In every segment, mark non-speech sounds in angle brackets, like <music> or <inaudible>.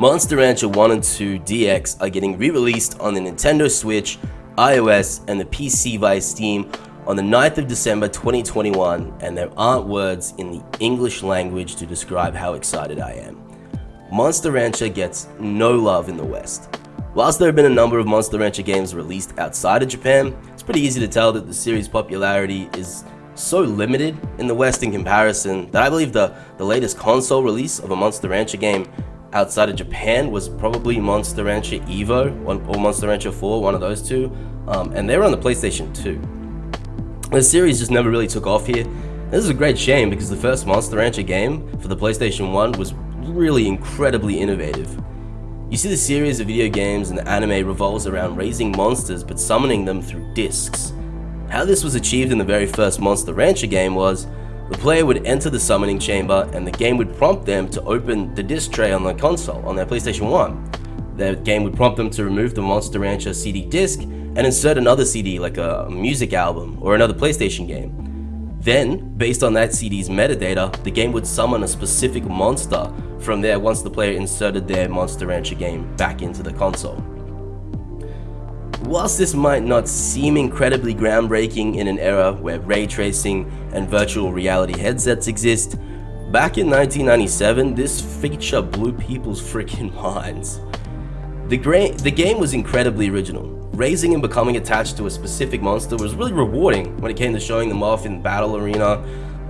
Monster Rancher 1 and 2 DX are getting re-released on the Nintendo Switch, iOS, and the PC via Steam on the 9th of December 2021 and there aren't words in the English language to describe how excited I am. Monster Rancher gets no love in the West. Whilst there have been a number of Monster Rancher games released outside of Japan, it's pretty easy to tell that the series' popularity is so limited in the West in comparison that I believe the, the latest console release of a Monster Rancher game outside of Japan was probably Monster Rancher Evo or Monster Rancher 4, one of those two, um, and they were on the PlayStation 2. The series just never really took off here. This is a great shame because the first Monster Rancher game for the PlayStation 1 was really incredibly innovative. You see the series of video games and the anime revolves around raising monsters but summoning them through discs. How this was achieved in the very first Monster Rancher game was the player would enter the summoning chamber and the game would prompt them to open the disc tray on the console on their PlayStation 1. The game would prompt them to remove the Monster Rancher CD disc and insert another CD like a music album or another PlayStation game. Then, based on that CD's metadata, the game would summon a specific monster from there once the player inserted their Monster Rancher game back into the console. Whilst this might not seem incredibly groundbreaking in an era where ray tracing and virtual reality headsets exist, back in 1997 this feature blew people's <laughs> freaking minds. The, the game was incredibly original. Raising and becoming attached to a specific monster was really rewarding when it came to showing them off in battle arena.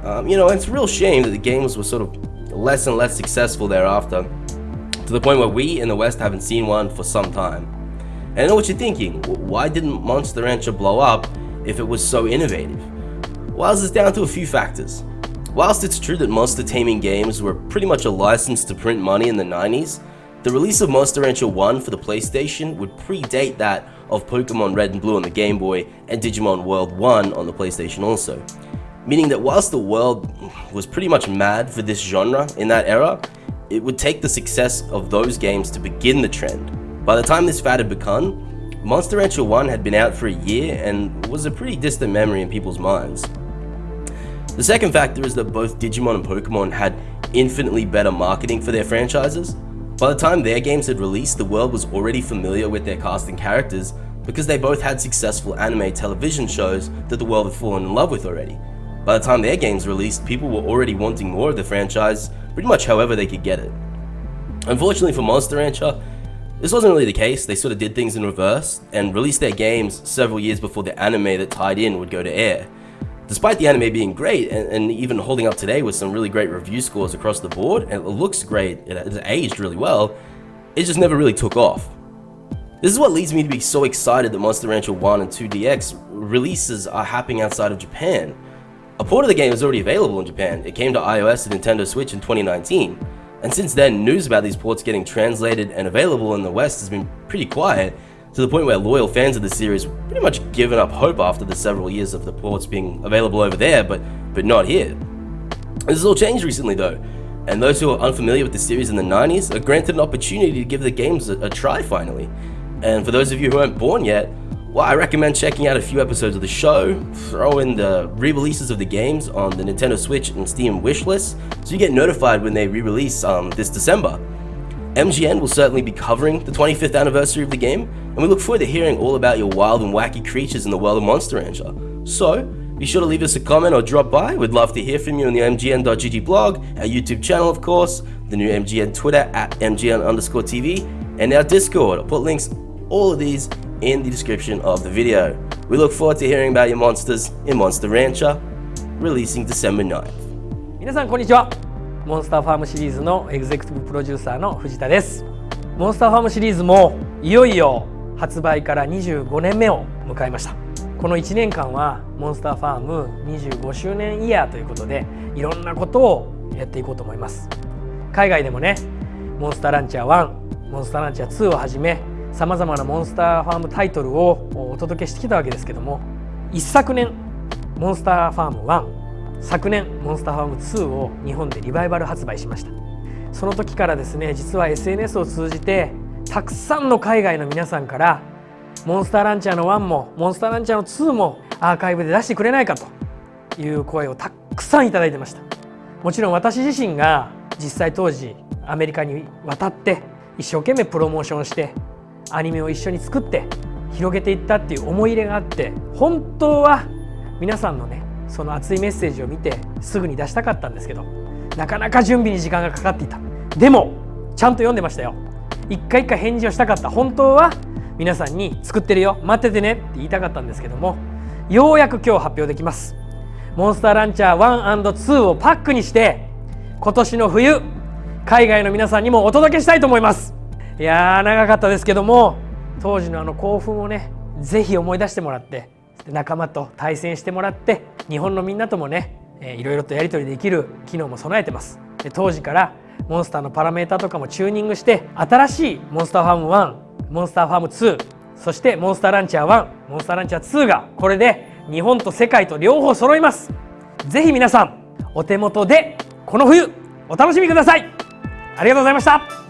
Um, you know, it's a real shame that the games were sort of less and less successful thereafter, to the point where we in the West haven't seen one for some time. And I know what you're thinking, why didn't Monster Rancher blow up if it was so innovative? Well, it's down to a few factors. Whilst it's true that monster taming games were pretty much a license to print money in the 90s, the release of Monster Rancher 1 for the PlayStation would predate that of Pokemon Red and Blue on the Game Boy and Digimon World 1 on the PlayStation also. Meaning that whilst the world was pretty much mad for this genre in that era, it would take the success of those games to begin the trend, by the time this fad had begun, Monster Rancher 1 had been out for a year and was a pretty distant memory in people's minds. The second factor is that both Digimon and Pokemon had infinitely better marketing for their franchises. By the time their games had released, the world was already familiar with their cast and characters because they both had successful anime television shows that the world had fallen in love with already. By the time their games released, people were already wanting more of the franchise, pretty much however they could get it. Unfortunately for Monster Rancher, this wasn't really the case, they sort of did things in reverse and released their games several years before the anime that tied in would go to air. Despite the anime being great and, and even holding up today with some really great review scores across the board, and it looks great, it has aged really well, it just never really took off. This is what leads me to be so excited that Monster Rancher 1 and 2 DX releases are happening outside of Japan. A port of the game is already available in Japan, it came to iOS and Nintendo Switch in 2019, and since then, news about these ports getting translated and available in the West has been pretty quiet, to the point where loyal fans of the series pretty much given up hope after the several years of the ports being available over there, but, but not here. This has all changed recently though, and those who are unfamiliar with the series in the 90s are granted an opportunity to give the games a, a try finally. And for those of you who aren't born yet, well, I recommend checking out a few episodes of the show, throw in the re-releases of the games on the Nintendo Switch and Steam wishlist, so you get notified when they re-release um, this December. MGN will certainly be covering the 25th anniversary of the game, and we look forward to hearing all about your wild and wacky creatures in the world of Monster Rancher. So, be sure to leave us a comment or drop by, we'd love to hear from you on the MGN.GG blog, our YouTube channel of course, the new MGN Twitter at MGN underscore TV, and our Discord. I'll put links all of these in the description of the video. We look forward to hearing about your monsters in Monster Rancher, releasing December 9th. 皆さんこんにちはモンスターファームシリーズのエグゼクティブプロデューサーの藤田ですモンスターファームシリーズもいよいよ発売から25年目を迎えましたこの1年間はモンスターファーム25周年イヤーということでいろんなことをやっていこうと思います海外でもねモンスターランチャー1モンスターランチャー2をはじめさまざまなモンスターファームタイトルをお届けしてきたわけですけども一昨年モンスターファーム1昨年モンスターファーム2を日本でリバイバル発売しました。その時からですね実は SNS を通じてたくさんの海外の皆さんからモンスターランチャーの1もモンスターランチャーの2もアーカイブで出してくれないかという声をたくさんいただいてました。もちろん私自身が実際当時アメリカに渡って一生懸命プロモーションしてアニメを一緒に作って広げていったっていう思い入れがあって本当は皆さんのねその熱いメッセージを見てすぐに出したかったんですけどなかなか準備に時間がかかっていた。でもちゃんと読んでましたよ。一回一回返事をしたかった。本当は皆さんに作ってるよ。待っててねって言いたかったんですけどもようやく今日発表できます。モンスターランチャー 1&2 をパックにして今年の冬海外の皆さんにもお届けしたいと思います。いやー長かったですけども当時のあの興奮をねぜひ思い出してもらって仲間と対戦してもらって日本のみんなともね、いろいろとやり取りできる機能も備えてます。で当時からモンスターのパラメータとかもチューニングして新しいモンスターファーム1モンスターファーム2そしてモンスターランチャー1モンスターランチャー2がこれで日本と世界と両方揃います。ぜひ皆さんお手元でこの冬お楽しみください。ありがとうございました。